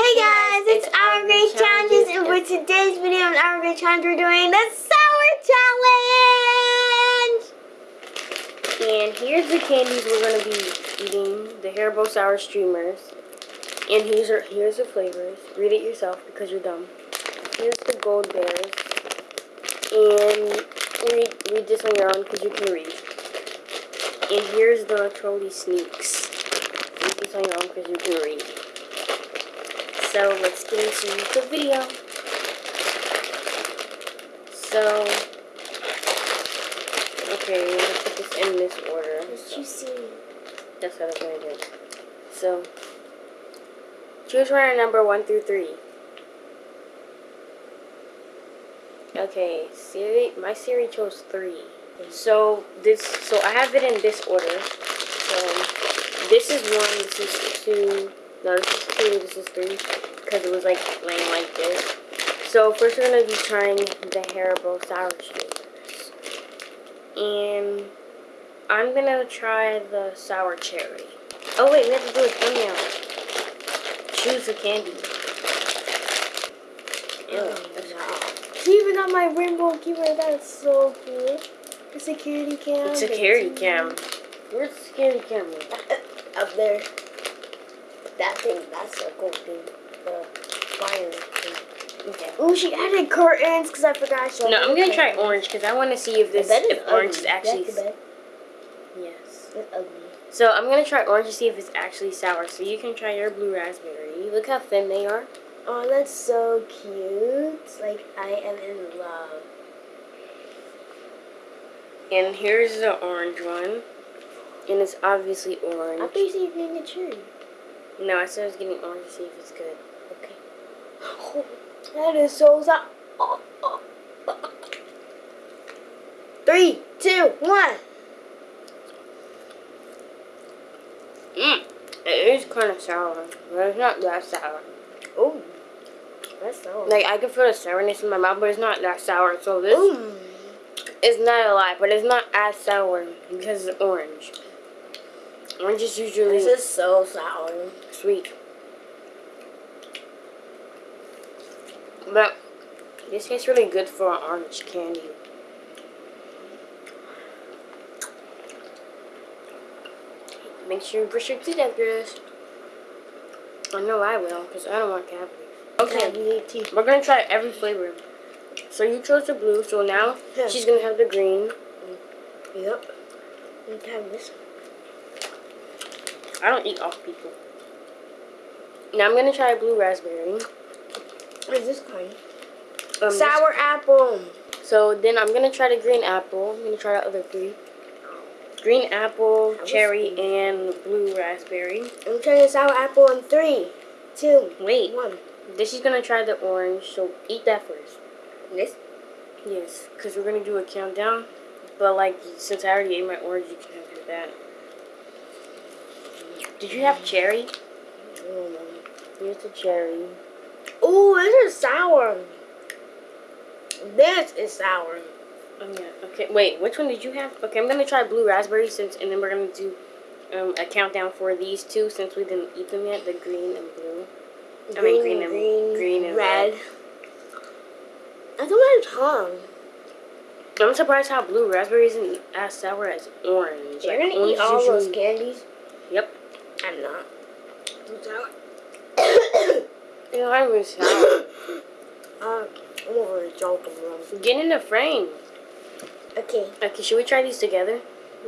Hey guys, it's, it's Our Our Great Challenges, and for today's video on Our Great Challenge, we're doing the Sour Challenge! And here's the candies we're gonna be eating: the Haribo Sour Streamers. And here's are here's the flavors. Read it yourself because you're dumb. Here's the Gold Bears. And read read this on your own because you can read. And here's the Trolli Sneaks. Read this on your own because you can read. So let's get into the video. So, okay, we're gonna put this in this order. What you see? That's what I'm gonna do. So, choose runner number one through three. Okay, Siri, my Siri chose three. So this, so I have it in this order. So this is one, this is two, no, this is two, this is three, because it was like laying like this. So first we're gonna be trying the Haribo sour streamers, and I'm gonna try the sour cherry. Oh wait, we have to do a thumbnail. Choose a candy. Ew, oh, that's even got my rainbow keeper, that's so cool. The security cam. It's a security cam. Where's the security camera? Up there. That thing, that's a cool thing. The fire thing. Okay. Oh, she added curtains because I forgot she No, I'm gonna try orange because I want to see if this That is if orange is actually the best. yes. That's ugly. So I'm gonna try orange to see if it's actually sour. So you can try your blue raspberry. Look how thin they are. Oh, that's so cute. Like, I am in love. And here's the orange one, and it's obviously I orange. thought you said you're getting a cherry. No, I said I was getting orange to see if it's good. Okay. Oh, that is so sour. Oh, oh, oh. Three, two, one. Mmm. It is kind of sour, but it's not that sour. Oh, that's sour. Like I can feel the sourness in my mouth, but it's not that sour. So this Ooh. is not a lot, but it's not as sour because it's orange. Orange is usually This is so sour. sweet. But this tastes really good for an orange candy. Make sure you brush your teeth after this. I know I will, because I don't want cavities. Okay, we're going to try every flavor. So you chose the blue, so now Yeah. she's going to have the green. Yep. You can have this. I don't eat off people. Now I'm going to try blue raspberry. What is this kind? Um, Sour apple. So then I'm gonna try the green apple. I'm gonna try the other three. Green apple, cherry, and blue raspberry. I'm trying the sour apple in three, two, Wait, one. then she's gonna try the orange. So eat that first. This? Yes, because we're gonna do a countdown. But like, since I already ate my orange, you can have that. Did you have cherry? Oh, Here's the cherry. Ooh, this is sour. This is sour. Oh yeah. Okay. Wait, which one did you have? Okay, I'm gonna try blue raspberry since, and then we're gonna do um, a countdown for these two since we didn't eat them yet. The green and blue. I mean, green and- green green and red. red. I don't my tongue. I'm surprised how blue raspberry isn't as sour as orange. You're Like, gonna orange eat all those candies? I'm not. Too sour. They're not even sour. uh, I'm over a of Get in the frame. Okay, Okay, should we try these together?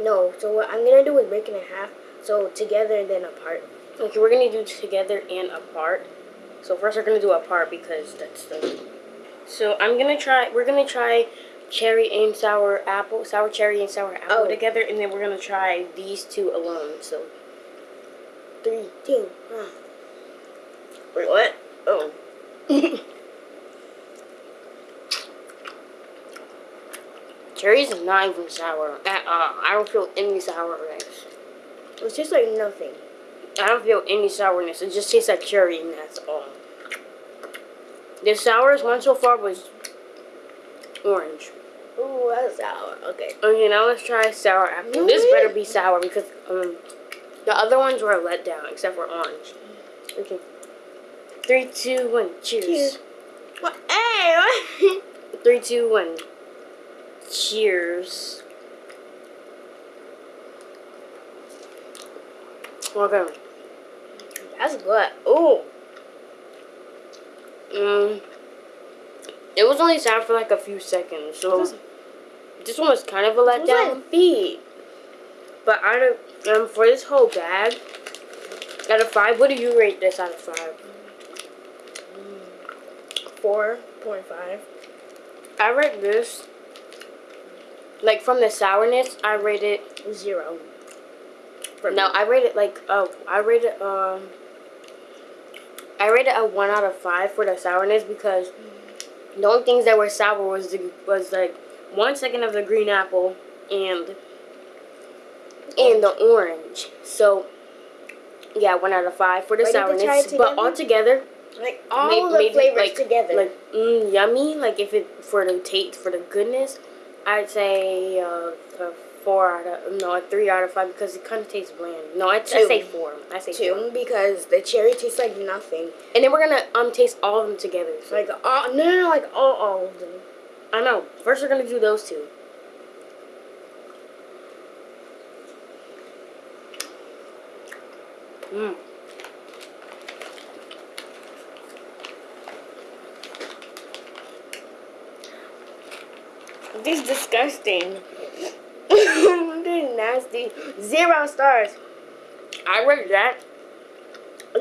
no. So what I'm gonna do is break it in half. So together and then apart. Okay, we're gonna do together and apart. So first we're gonna do apart because that's the. So I'm gonna try. We're gonna try cherry and sour apple, sour cherry and sour apple Oh. together, and then we're gonna try these two alone. So Three, two, one. Wait, what? Oh. cherries is not even sour at all. I don't feel any sourness. It's just like nothing. I don't feel any sourness. It just tastes like cherry, and that's all. The sourest one so far was orange. Ooh, that's sour. Okay. Okay, now let's try sour apple. This better be sour because um, the other ones were a letdown except for orange. Okay. Three, two, one. Cheers. Cheers. What? Hey. Three, two, one. Cheers. Okay. That's good. Oh. Mm, it was only sad for like a few seconds, so This- this one was kind of a It was letdown. like feet. But out of um for this whole bag, out of five, what do you rate this out of five? Four point five. I rate this like from the sourness. I rate it. Zero. No. I rate it like oh, I rate it um. I rate it a one out of five for the sourness because the only things that were sour was the, was like one second of the green apple and and the orange. So yeah, one out of five for the to sourness. But all together, like all May- the maybe, flavors like- together. like mm, yummy. Like if it for the taste for the goodness, I'd say uh, a four out of no a three out of five because it kind of tastes bland. No, I'd, say four. I say four. two because the cherry tastes like nothing. And then we're gonna um taste all of them together. So, Like all no no no like all all of them. I know. First, we're gonna do those two. Mm. This is disgusting. this is nasty. Zero stars. I rate that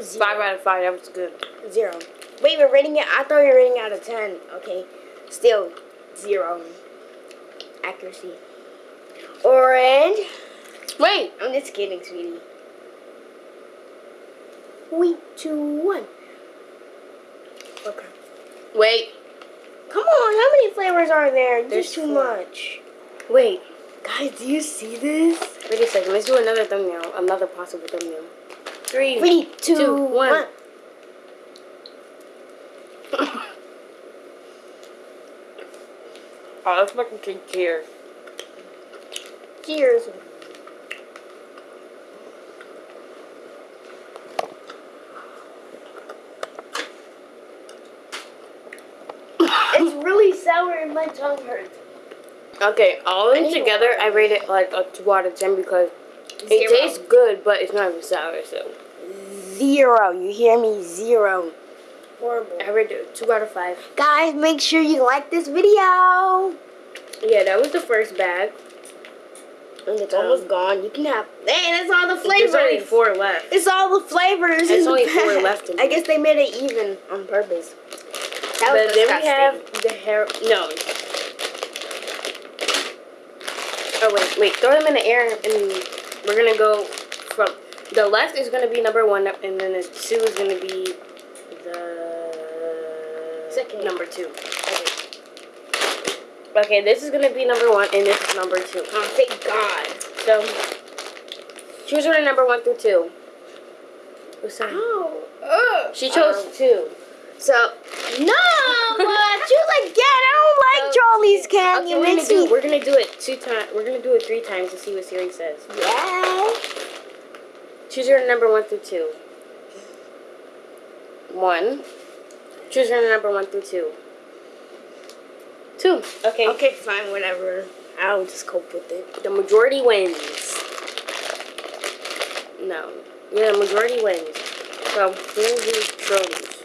Zero. five out of five. That was good. Zero. Wait, we're rating it. I thought we were rating it out of ten. Okay, still zero. Accuracy. Orange. Wait. I'm just kidding, sweetie. Three, two, one. Okay. Wait. Come on, how many flavors are there? There's There's too four. much. Wait. Guys, do you see this? Wait a second. Let's do another thumbnail. Another possible thumbnail. Three. Three, two, Two, one. one. Oh, let's fucking take cheers. Cheers. It's really sour and my tongue hurts. Okay, all of I them need together. I rate it like a two out of ten because it tastes good, but it's not even sour. So Zero. You hear me? Zero. Horrible. I rate it two out of five. Guys, make sure you like this video. Yeah, that was the first bag. And it's um, almost gone. You can have. Hey, that's all the flavors. There's only four left. It's all the flavors. There's in the only four left in I guess they made it even on purpose. That but was then we have the hair. No. Oh wait, wait. Throw them in the air, and we're gonna go from the left is gonna be number one, and then the two is gonna be the Second. number two. Okay. Okay, this is gonna be number one, and this is number two. Oh, thank God. So choose order number one through two. What's that? Oh. Ugh. She chose Um, two. So no, but choose again. I don't like Charlie's Canyon. Okay, we're gonna do we're gonna do it two times. We're gonna do it three times to see what Siri says. Yeah. Choose your number one through two. One. Choose your number one through two. Two. Okay. Okay, fine, whatever. I'll just cope with it. The majority wins. No. Yeah, the majority wins. So who who chose?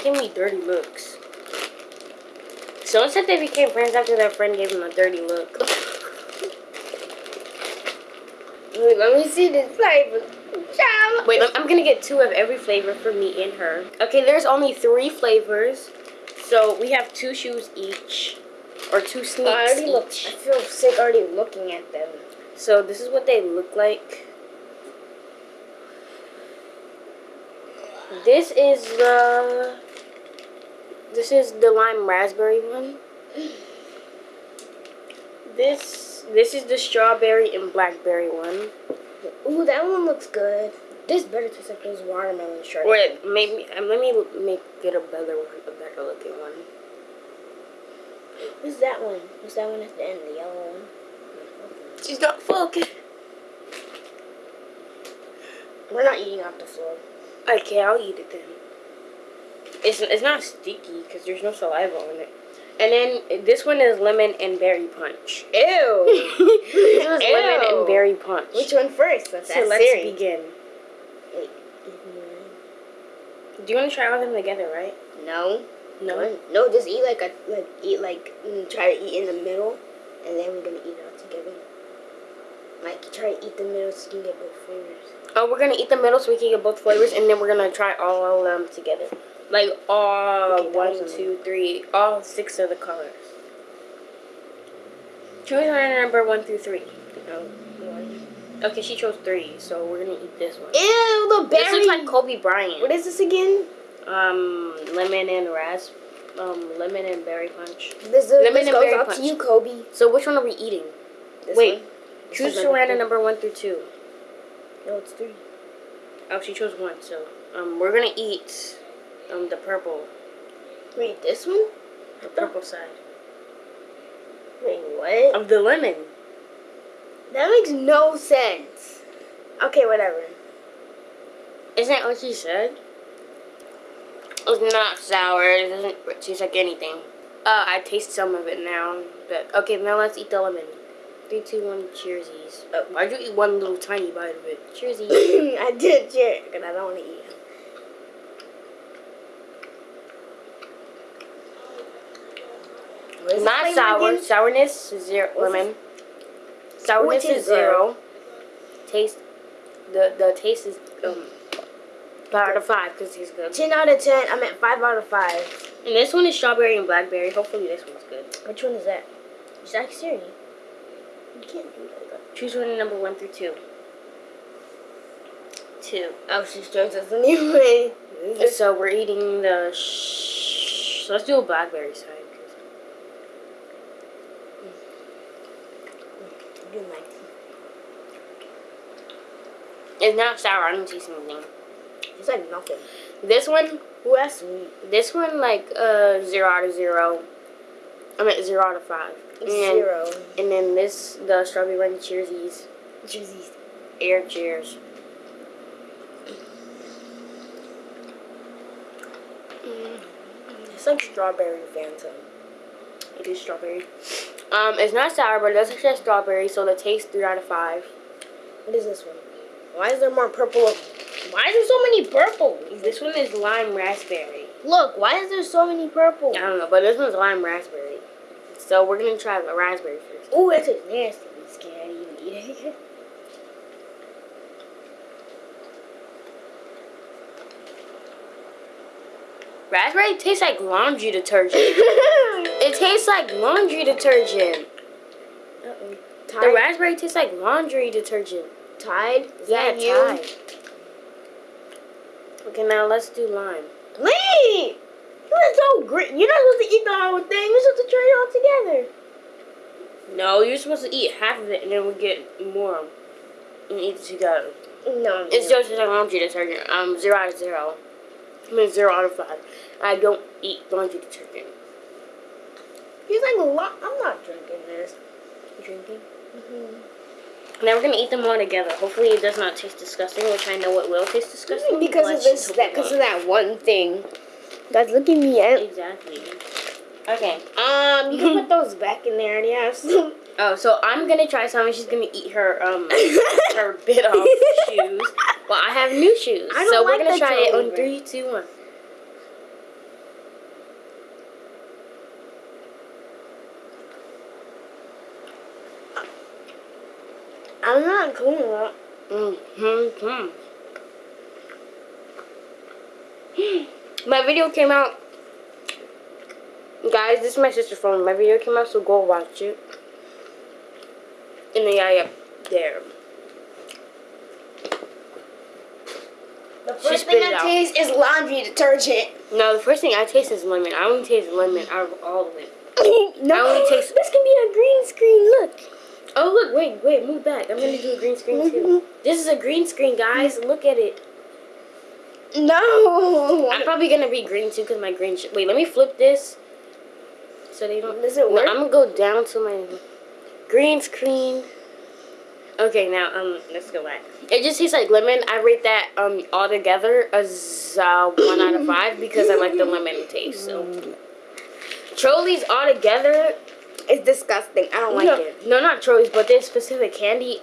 Why give me dirty looks? Someone said they became friends after their friend gave them a dirty look. Wait, let me see this flavor. Child. Wait, I'm- gonna get two of every flavor for me and her. Okay, there's only three flavors, so we have two shoes each, or two I sneaks already look. I feel sick already looking at them. So this is what they look like. This is the. This is the lime raspberry one. This this is the strawberry and blackberry one. Ooh, that one looks good. This better taste like those watermelon shorts. Wait, maybe um, let me make get a better one, a better looking one. What's that one? What's that one at the end? The yellow one? She's not focused. We're not eating off the floor. Okay, I'll eat it then. It's it's not sticky because there's no saliva on it. And then this one is lemon and berry punch. Ew. this was lemon and berry punch. Which one first? Let's so let's begin. Wait. Do you want to try all of them together, right? No. No. No, just eat like a like eat like mm, try to eat in the middle, and then we're gonna eat it all together. Like try to eat the middle so you can get both flavors. Oh, we're gonna eat the middle so we can get both flavors, and then we're gonna try all of them together. Like all Okay, one, two, three, all six of the colors. Choose one number one through three. Okay, she chose three, so we're gonna eat this one. Ew, the berry. This looks like Kobe Bryant. what is this again? Um, lemon and rasp. um, lemon and berry punch. This, is, Lemon this and goes berry punch. to you, Kobe. So which one are we eating? This Wait, one? Choose to number one through two. No, it's three. Oh, she chose one, so um, we're gonna eat um the purple, Wait, this one? the purple side Wait, what? of the lemon. That makes no sense. Okay, whatever. Isn't that what she said? It's not sour. It doesn't taste like anything. Uh, I taste some of it now. But okay, now let's eat the lemon. Three, two, one. Cheersies. Oh. Why'd you eat one little tiny bite of it? Cheersies. I did share because I don't want to eat it. What is not sour. Sourness zero. Lemon. Sourness is zero. Taste. The the taste is um. Five out of five because it tastes good. 10 out of 10. I meant 5 out of 5. And this one is strawberry and blackberry. Hopefully this one's good. Which one is that? It's like Siri. You can't do that. Choose one number one through two. Two. Oh, she shows us anyway. So we're eating the. Sh- let's do a blackberry side. Do like It's not sour. I don't taste anything. It's like nothing. This one, that's sweet. this one like uh zero out of zero. I mean zero out of five. And, Zero. And then this, the strawberry and cheersies, Juicy. air cheers. It's like strawberry Fanta. It is strawberry. Um, it's not sour, but it does say strawberry, so the taste three out of five. What is this one? Why is there more purple? Why is there so many purple? This one is lime raspberry. Look, why is there so many purple? I don't know, but this one's lime raspberry. So we're gonna try the raspberry first. Ooh, tastes nasty. I'm scared to even eat it. Raspberry tastes like laundry detergent. it tastes like laundry detergent. Uh-oh. The raspberry tastes like laundry detergent. Tide? Is Yeah, you? Tide. Okay, now let's do lime. Wait! You're so great. You're not supposed to eat the whole thing. You're supposed to try it all together. No, you're supposed to eat half of it and then we get more and eat it together. No, It's no. just like laundry detergent. Um, zero out of zero. I mean, zero out of five. I don't eat laundry detergent. He's like a lot. I'm not drinking this. Drinking? Mm-hmm. Now we're gonna eat them all together. Hopefully, it does not taste disgusting, which I know it will taste disgusting. Because of this, that, because of that one thing. Guys, look at me. I, Exactly. Okay. um, you can put those back in there. Some- Oh, so I'm gonna try some. and She's gonna eat her um her bit off shoes. Well, I have new shoes, I so we're gonna the try it on three, two, one. I'm not clean up. Mm-hmm. My video came out. Guys, this is my sister's phone. My video came out, so go watch it. And then yeah, yeah, there. The first thing I taste is laundry detergent. No, the first thing I taste is lemon. I only taste lemon out of all of it. no, I only taste- This can be a green screen. Look. Oh look, wait, wait, move back. I'm gonna do a green screen too. Mm-hmm. This is a green screen, guys. Mm-hmm. Look at it. No. I'm probably gonna be green too because my green. Sh- wait, let me flip this. So they don't. Does it No, work? I'm gonna go down to my green screen. Okay, now um, let's go back. It just tastes like lemon. I rate that um altogether as uh, one out of five because I like the lemon taste. So Trollis altogether, is disgusting. I don't like no, it. no, not Trollis, but this specific candy.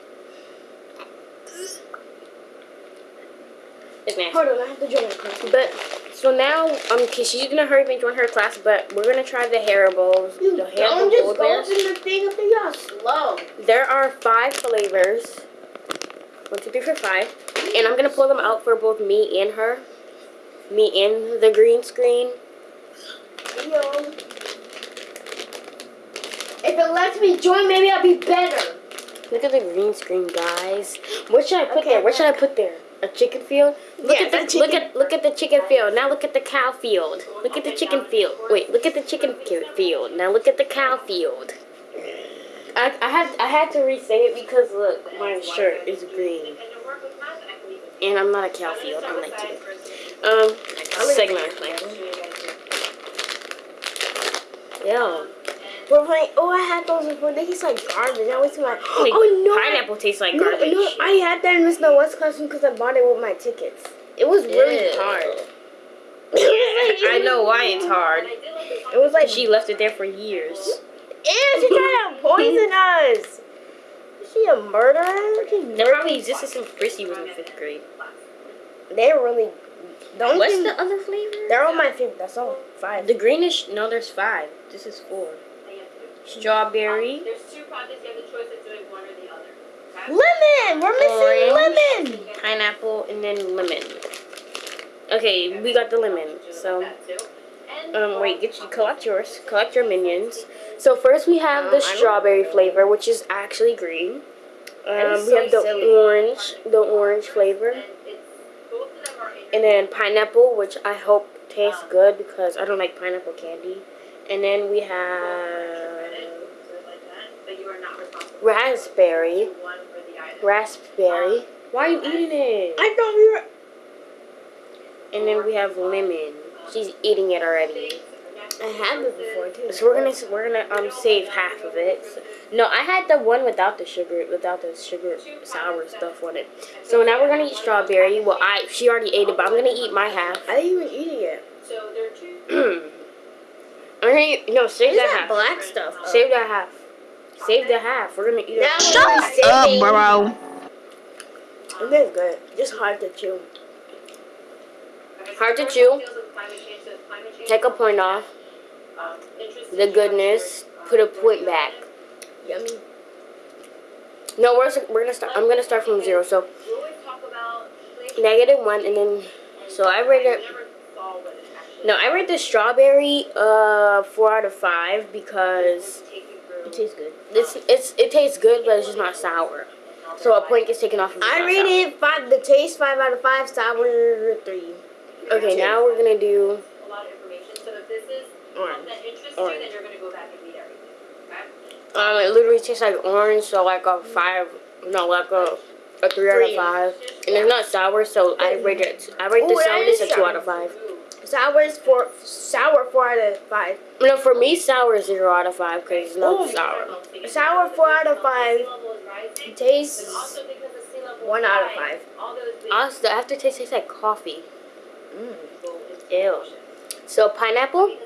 It's nasty. Hold on, I have to join the class. But so now, um, cause she's gonna hurry up and join her class, but we're gonna try the Haribo's. You the don't Haribo just Gold go Bears. the thing up there, slow. There are five flavors. One, two, three, four, five. And I'm gonna pull them out for both me and her. Me and the green screen. Yo. If it lets me join, maybe I'll be better. Look at the green screen, guys. What should I put Okay, there? What should I put there? A chicken field? Look Yeah, at the, the look at look at the chicken field. Now look at the cow field. Look at the chicken field. Wait, look at the chicken field. Now look at the cow field. I, I had I had to re-say it because look, my shirt is green, and I'm not a cow field. I'm like you. Um, segment. Yeah. But like, oh, I had those before. They taste like garbage. I was like, Wait, oh no. Pineapple tastes like No, garbage. no, I had that in Miss No West classroom because I bought it with my tickets. It was really Ew. hard. I know why it's hard. It was like, She left it there for years. Ew, she tried to poison us. Is she a murderer? She's murder- probably existed since Chrissy was in fifth grade. They're really. Only What's the other flavor? They're all my favorite. That's all. Five. The greenish. No, there's five. This is four. Strawberry. There's two projects you have the choice of doing one or the other. Lemon. We're missing Orange. lemon. pineapple, and then lemon. Okay, we got the lemon. So, That too. And um, wait, get you collect yours. Collect your minions. So first we have Um, the strawberry flavor, which is actually green. Um, we so have the silly. orange, the orange flavor, and it's both of them are in and then pineapple, which I hope tastes good because I don't like pineapple candy. And then we have like that, but you are not responsible raspberry, for one or the other. raspberry. Why are you eating it? I thought we were. And then we have lemon. She's eating it already. I had this before too. So we're gonna we're gonna um save half of it. So- no, I had the one without the sugar, without the sugar sour stuff on it. So now we're gonna eat strawberry. Well, I she already ate it, but I'm gonna eat my half. I didn't even eat it yet. So there are two. I'm gonna eat, no save that that half. black stuff? Save that half. Save the half. We're gonna eat Now it. we're gonna be saving. bro. It is good. Just hard to chew. Hard to chew. one deals with climate change, so climate change, Take a point off. The goodness. Put a point back. Yummy. No, we're we're gonna start. I'm gonna start from zero. So We always talk about inflation, negative one, and then so I rate it. never saw what it actually No, I rate the strawberry uh four out of five because take you through. It tastes good. it's it's it tastes good, but it's just not sour. So a point gets taken off. It's I not rate sour. it five. The taste five out of five. Sour three. Okay, now we're gonna do. a lot of information. So if this is Orange. something that Orange. you, then you're gonna go back and read everything. Okay? Um, it literally tastes like orange, so like a five. No, like a a three, out of five. And it's not sour, so I rate it. I rate the Ooh, that sourness is a two out of five. Sour is four. Sour four out of five. No, for me, sour is zero out of five because it's not Ooh. sour. Sour four out of five. Sea level is rising. Taste But also because the sea level one out of five. All those big Also, the aftertaste tastes like coffee. Mm. go into the Ew. So pineapple.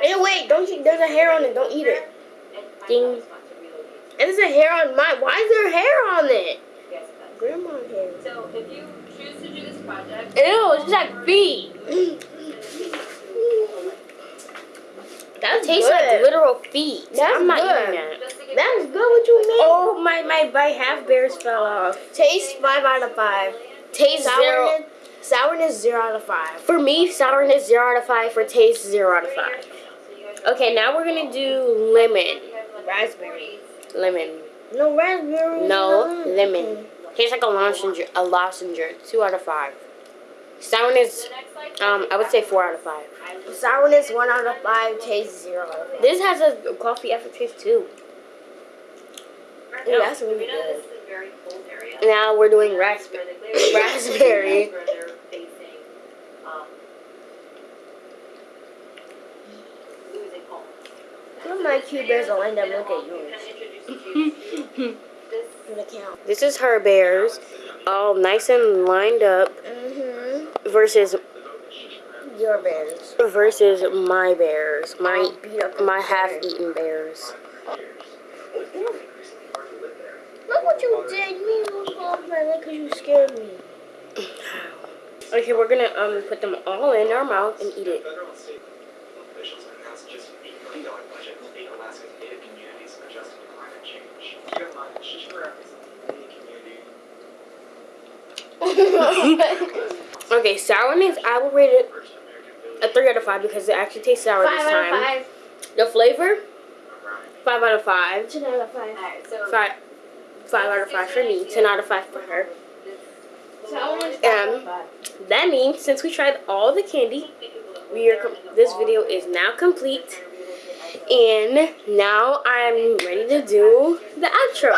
Because of that, they have Hey, wait! Don't you? There's a hair on it. Don't eat it. and Ding. promise not to relocate. And there's a hair on mine. Why is there hair on it? Yes. Grandma hair. So if you choose to do this project, Ew, it's like feet. That It tastes like literal feet. That's I'm not good. eating that. just to get That's good. What you mean? Oh, my my my half bears fell off. Taste five out of five. Taste zero. Sourness, sourness zero out of five. For me, sourness zero out of five. For taste zero out of five. Okay, now we're gonna do lemon. Raspberry. Lemon. No raspberry. No lemon. Tastes like a lozenge. A lozenge. Two out of five. Sourness. Um, I would say four out of five. Sourness one out of five. Taste zero out of five. This has a coffee aftertaste too. Ooh, that's really good. this is a very cold area. Now we're doing raspberry. Where the glaciers- Raspberry. My cute bears end up looking at yours. of introduce you to this is her bears. all nice and lined up Mm-hmm. versus Your bears. versus my bears, my I'll beat up the my half-eaten bears. Look what you did. You made me my leg because you scared me. Okay, we're gonna um put them all in our mouth and eat it. Community. Okay, sourness, I will rate it a three out of five because it actually tastes sour Five this out of five. The flavor, five out of five. Ten out of five. Alright, so. Five, five out of five for me. Ten out of five for her. Sourness, five out of five. That means since we tried all the candy, we are com- this video is now complete, and now I'm ready to do the outro.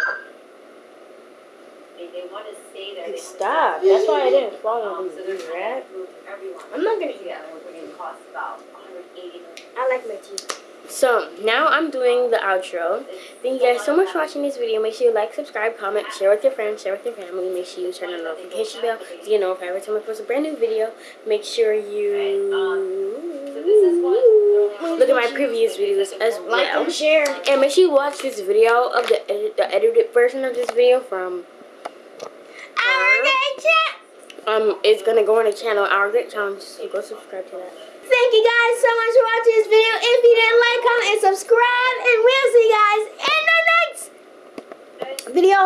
They, they wanna stay there. they wanna Stop. That's why I didn't follow these so they're trying rat. to improve everyone. I'm not gonna eat Yeah, that which would cost about hundred eighty million. I like my teeth. So now I'm doing the outro. Thank you guys so much for watching this video. Make sure you like, subscribe, comment, share with your friends, share with your family. Make sure you turn on the notification bell so you know if every time I post a brand new video. Make sure you look at my previous videos as Like well. and share. And make sure you watch this video of the edit, the edited version of this video from Our great chat. Um it's gonna go on the channel Our Great Challenge. So go subscribe to that. Thank you guys so much for watching this video. If you didn't like, comment, and subscribe. And we'll see you guys in the next video.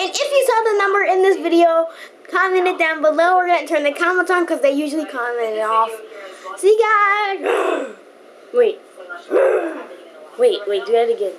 And if you saw the number in this video, comment it down below. We're to turn the comments on because they usually comment it off. See you guys. Wait, wait, wait, do that again.